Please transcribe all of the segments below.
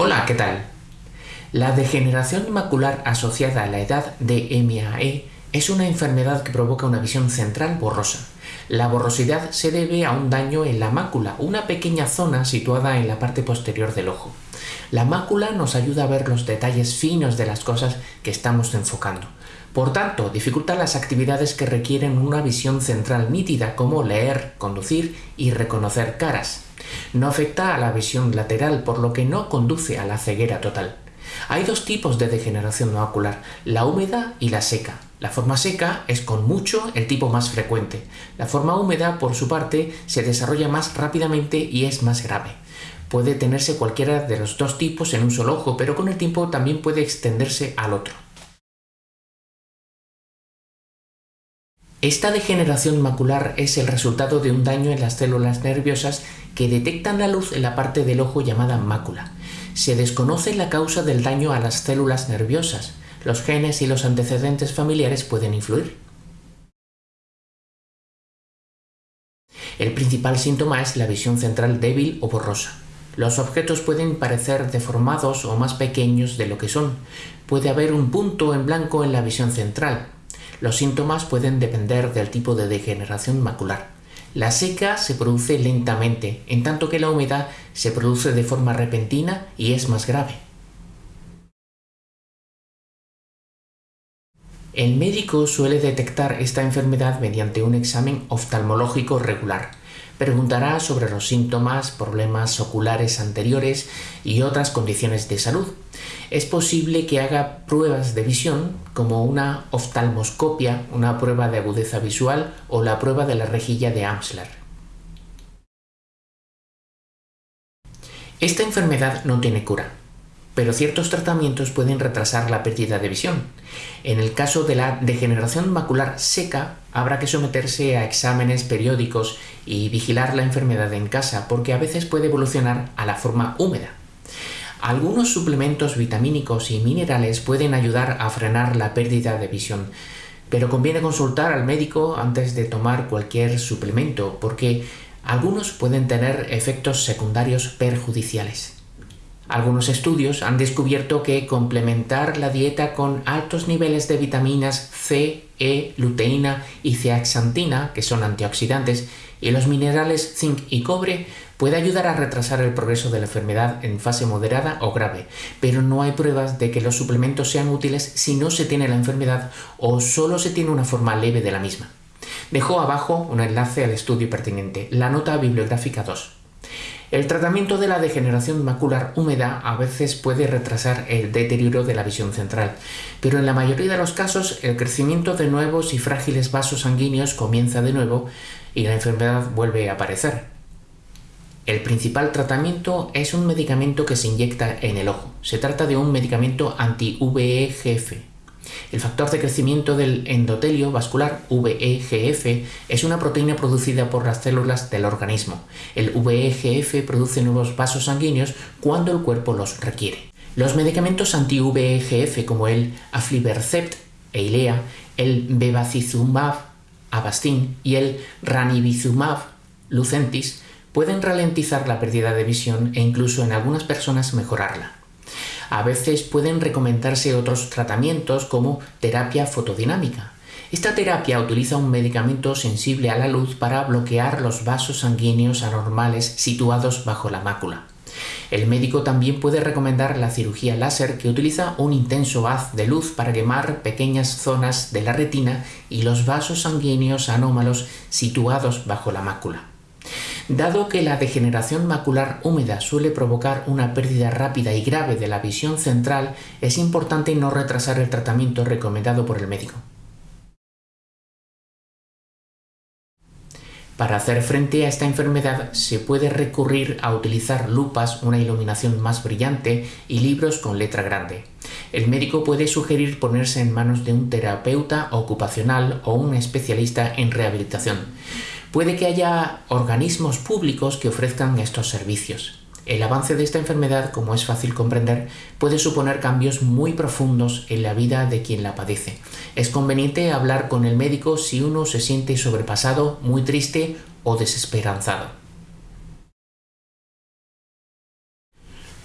Hola, ¿qué tal? La degeneración macular asociada a la edad de MAE es una enfermedad que provoca una visión central borrosa. La borrosidad se debe a un daño en la mácula, una pequeña zona situada en la parte posterior del ojo. La mácula nos ayuda a ver los detalles finos de las cosas que estamos enfocando. Por tanto, dificulta las actividades que requieren una visión central nítida como leer, conducir y reconocer caras. No afecta a la visión lateral, por lo que no conduce a la ceguera total. Hay dos tipos de degeneración macular, la húmeda y la seca. La forma seca es con mucho el tipo más frecuente. La forma húmeda, por su parte, se desarrolla más rápidamente y es más grave. Puede tenerse cualquiera de los dos tipos en un solo ojo, pero con el tiempo también puede extenderse al otro. Esta degeneración macular es el resultado de un daño en las células nerviosas que detectan la luz en la parte del ojo llamada mácula. Se desconoce la causa del daño a las células nerviosas. Los genes y los antecedentes familiares pueden influir. El principal síntoma es la visión central débil o borrosa. Los objetos pueden parecer deformados o más pequeños de lo que son. Puede haber un punto en blanco en la visión central, los síntomas pueden depender del tipo de degeneración macular. La seca se produce lentamente, en tanto que la humedad se produce de forma repentina y es más grave. El médico suele detectar esta enfermedad mediante un examen oftalmológico regular. Preguntará sobre los síntomas, problemas oculares anteriores y otras condiciones de salud. Es posible que haga pruebas de visión como una oftalmoscopia, una prueba de agudeza visual o la prueba de la rejilla de Amsler. Esta enfermedad no tiene cura pero ciertos tratamientos pueden retrasar la pérdida de visión. En el caso de la degeneración macular seca, habrá que someterse a exámenes periódicos y vigilar la enfermedad en casa, porque a veces puede evolucionar a la forma húmeda. Algunos suplementos vitamínicos y minerales pueden ayudar a frenar la pérdida de visión, pero conviene consultar al médico antes de tomar cualquier suplemento, porque algunos pueden tener efectos secundarios perjudiciales. Algunos estudios han descubierto que complementar la dieta con altos niveles de vitaminas C, E, luteína y zeaxantina, que son antioxidantes, y los minerales zinc y cobre puede ayudar a retrasar el progreso de la enfermedad en fase moderada o grave, pero no hay pruebas de que los suplementos sean útiles si no se tiene la enfermedad o solo se tiene una forma leve de la misma. Dejo abajo un enlace al estudio pertinente, la nota bibliográfica 2. El tratamiento de la degeneración macular húmeda a veces puede retrasar el deterioro de la visión central, pero en la mayoría de los casos el crecimiento de nuevos y frágiles vasos sanguíneos comienza de nuevo y la enfermedad vuelve a aparecer. El principal tratamiento es un medicamento que se inyecta en el ojo. Se trata de un medicamento anti-VEGF, el factor de crecimiento del endotelio vascular, VEGF, es una proteína producida por las células del organismo. El VEGF produce nuevos vasos sanguíneos cuando el cuerpo los requiere. Los medicamentos anti-VEGF como el aflibercept, Eilea, el bevacizumab, Avastin y el ranibizumab, Lucentis, pueden ralentizar la pérdida de visión e incluso en algunas personas mejorarla. A veces pueden recomendarse otros tratamientos como terapia fotodinámica. Esta terapia utiliza un medicamento sensible a la luz para bloquear los vasos sanguíneos anormales situados bajo la mácula. El médico también puede recomendar la cirugía láser que utiliza un intenso haz de luz para quemar pequeñas zonas de la retina y los vasos sanguíneos anómalos situados bajo la mácula. Dado que la degeneración macular húmeda suele provocar una pérdida rápida y grave de la visión central, es importante no retrasar el tratamiento recomendado por el médico. Para hacer frente a esta enfermedad se puede recurrir a utilizar lupas, una iluminación más brillante y libros con letra grande. El médico puede sugerir ponerse en manos de un terapeuta ocupacional o un especialista en rehabilitación. Puede que haya organismos públicos que ofrezcan estos servicios. El avance de esta enfermedad, como es fácil comprender, puede suponer cambios muy profundos en la vida de quien la padece. Es conveniente hablar con el médico si uno se siente sobrepasado, muy triste o desesperanzado.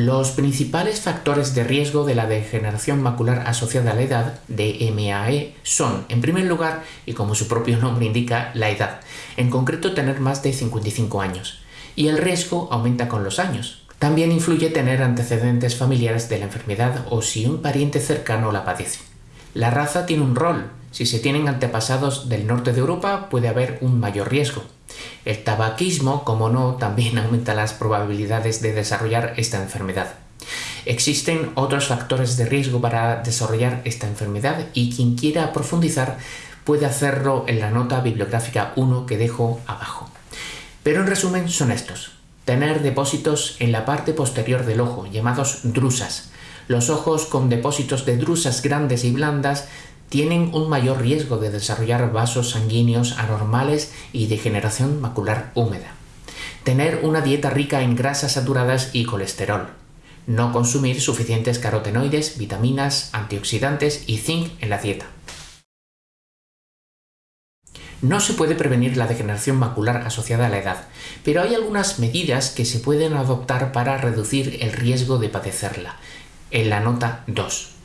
Los principales factores de riesgo de la degeneración macular asociada a la edad, DMAE, son, en primer lugar, y como su propio nombre indica, la edad, en concreto tener más de 55 años, y el riesgo aumenta con los años. También influye tener antecedentes familiares de la enfermedad o si un pariente cercano la padece. La raza tiene un rol. Si se tienen antepasados del norte de Europa puede haber un mayor riesgo. El tabaquismo, como no, también aumenta las probabilidades de desarrollar esta enfermedad. Existen otros factores de riesgo para desarrollar esta enfermedad y quien quiera profundizar puede hacerlo en la nota bibliográfica 1 que dejo abajo. Pero en resumen son estos. Tener depósitos en la parte posterior del ojo, llamados drusas. Los ojos con depósitos de drusas grandes y blandas tienen un mayor riesgo de desarrollar vasos sanguíneos anormales y degeneración macular húmeda. Tener una dieta rica en grasas saturadas y colesterol. No consumir suficientes carotenoides, vitaminas, antioxidantes y zinc en la dieta. No se puede prevenir la degeneración macular asociada a la edad, pero hay algunas medidas que se pueden adoptar para reducir el riesgo de padecerla. En la nota 2.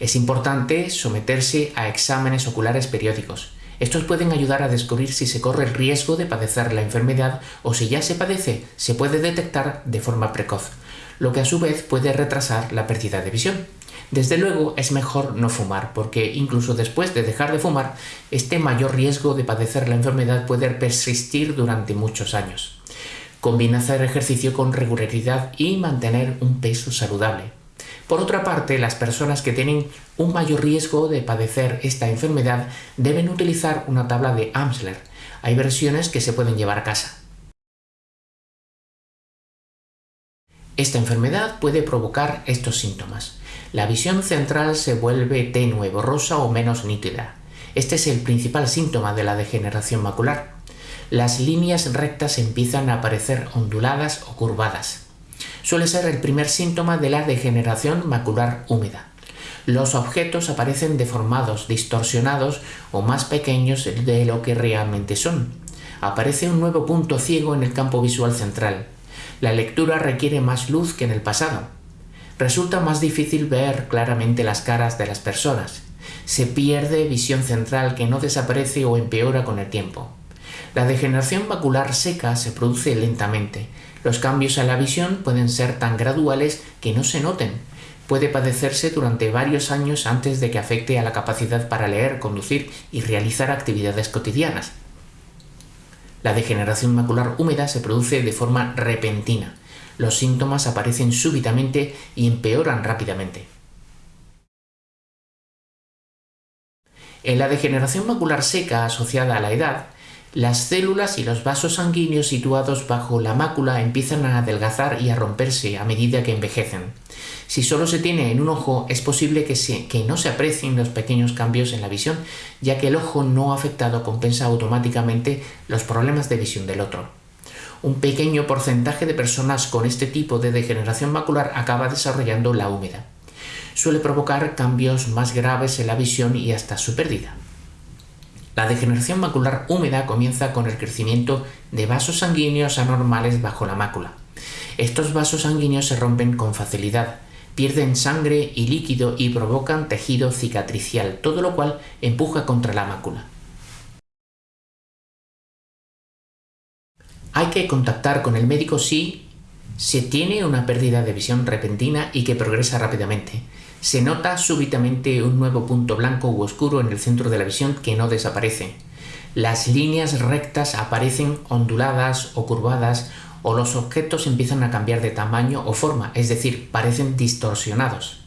Es importante someterse a exámenes oculares periódicos. Estos pueden ayudar a descubrir si se corre el riesgo de padecer la enfermedad o si ya se padece, se puede detectar de forma precoz, lo que a su vez puede retrasar la pérdida de visión. Desde luego es mejor no fumar, porque incluso después de dejar de fumar, este mayor riesgo de padecer la enfermedad puede persistir durante muchos años. Combina hacer ejercicio con regularidad y mantener un peso saludable. Por otra parte, las personas que tienen un mayor riesgo de padecer esta enfermedad deben utilizar una tabla de Amsler. Hay versiones que se pueden llevar a casa. Esta enfermedad puede provocar estos síntomas. La visión central se vuelve tenue, borrosa o menos nítida. Este es el principal síntoma de la degeneración macular. Las líneas rectas empiezan a aparecer onduladas o curvadas suele ser el primer síntoma de la degeneración macular húmeda. Los objetos aparecen deformados, distorsionados o más pequeños de lo que realmente son. Aparece un nuevo punto ciego en el campo visual central. La lectura requiere más luz que en el pasado. Resulta más difícil ver claramente las caras de las personas. Se pierde visión central que no desaparece o empeora con el tiempo. La degeneración macular seca se produce lentamente, los cambios en la visión pueden ser tan graduales que no se noten. Puede padecerse durante varios años antes de que afecte a la capacidad para leer, conducir y realizar actividades cotidianas. La degeneración macular húmeda se produce de forma repentina. Los síntomas aparecen súbitamente y empeoran rápidamente. En la degeneración macular seca asociada a la edad, las células y los vasos sanguíneos situados bajo la mácula empiezan a adelgazar y a romperse a medida que envejecen. Si solo se tiene en un ojo, es posible que, no se aprecien los pequeños cambios en la visión, ya que el ojo no afectado compensa automáticamente los problemas de visión del otro. Un pequeño porcentaje de personas con este tipo de degeneración macular acaba desarrollando la húmeda. Suele provocar cambios más graves en la visión y hasta su pérdida. La degeneración macular húmeda comienza con el crecimiento de vasos sanguíneos anormales bajo la mácula. Estos vasos sanguíneos se rompen con facilidad, pierden sangre y líquido y provocan tejido cicatricial, todo lo cual empuja contra la mácula. Hay que contactar con el médico si se tiene una pérdida de visión repentina y que progresa rápidamente, se nota súbitamente un nuevo punto blanco u oscuro en el centro de la visión que no desaparece. Las líneas rectas aparecen onduladas o curvadas o los objetos empiezan a cambiar de tamaño o forma, es decir, parecen distorsionados.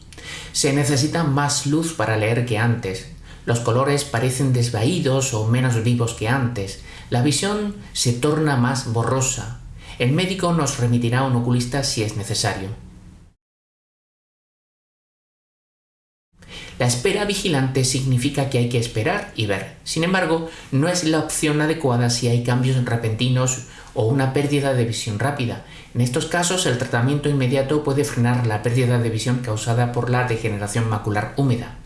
Se necesita más luz para leer que antes. Los colores parecen desvaídos o menos vivos que antes. La visión se torna más borrosa. El médico nos remitirá a un oculista si es necesario. La espera vigilante significa que hay que esperar y ver. Sin embargo, no es la opción adecuada si hay cambios repentinos o una pérdida de visión rápida. En estos casos, el tratamiento inmediato puede frenar la pérdida de visión causada por la degeneración macular húmeda.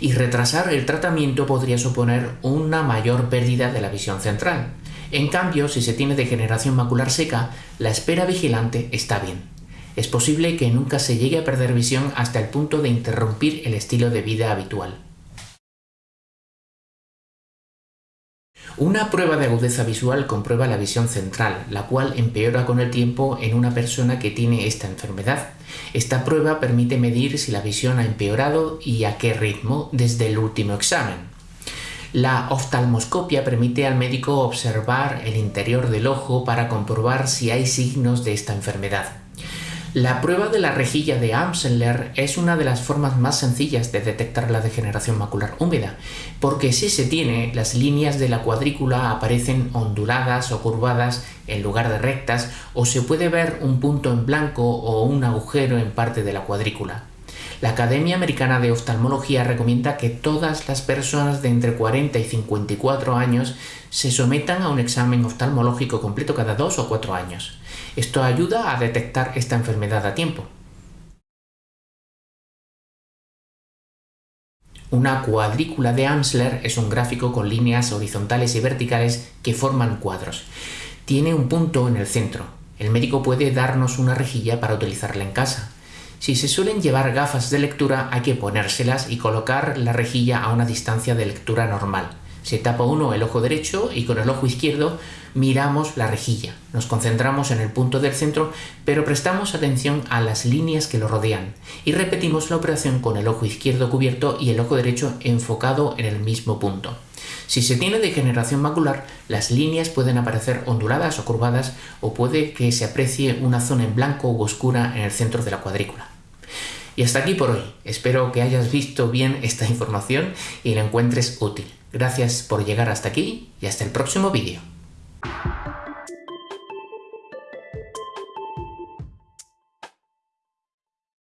Y retrasar el tratamiento podría suponer una mayor pérdida de la visión central. En cambio, si se tiene degeneración macular seca, la espera vigilante está bien. Es posible que nunca se llegue a perder visión hasta el punto de interrumpir el estilo de vida habitual. Una prueba de agudeza visual comprueba la visión central, la cual empeora con el tiempo en una persona que tiene esta enfermedad. Esta prueba permite medir si la visión ha empeorado y a qué ritmo desde el último examen. La oftalmoscopia permite al médico observar el interior del ojo para comprobar si hay signos de esta enfermedad. La prueba de la rejilla de Amsler es una de las formas más sencillas de detectar la degeneración macular húmeda, porque si se tiene, las líneas de la cuadrícula aparecen onduladas o curvadas en lugar de rectas, o se puede ver un punto en blanco o un agujero en parte de la cuadrícula. La Academia Americana de Oftalmología recomienda que todas las personas de entre 40 y 54 años se sometan a un examen oftalmológico completo cada dos o cuatro años. Esto ayuda a detectar esta enfermedad a tiempo. Una cuadrícula de Amsler es un gráfico con líneas horizontales y verticales que forman cuadros. Tiene un punto en el centro. El médico puede darnos una rejilla para utilizarla en casa. Si se suelen llevar gafas de lectura hay que ponérselas y colocar la rejilla a una distancia de lectura normal. Se tapa uno el ojo derecho y con el ojo izquierdo miramos la rejilla. Nos concentramos en el punto del centro, pero prestamos atención a las líneas que lo rodean y repetimos la operación con el ojo izquierdo cubierto y el ojo derecho enfocado en el mismo punto. Si se tiene degeneración macular, las líneas pueden aparecer onduladas o curvadas o puede que se aprecie una zona en blanco u oscura en el centro de la cuadrícula. Y hasta aquí por hoy. Espero que hayas visto bien esta información y la encuentres útil. Gracias por llegar hasta aquí y hasta el próximo vídeo.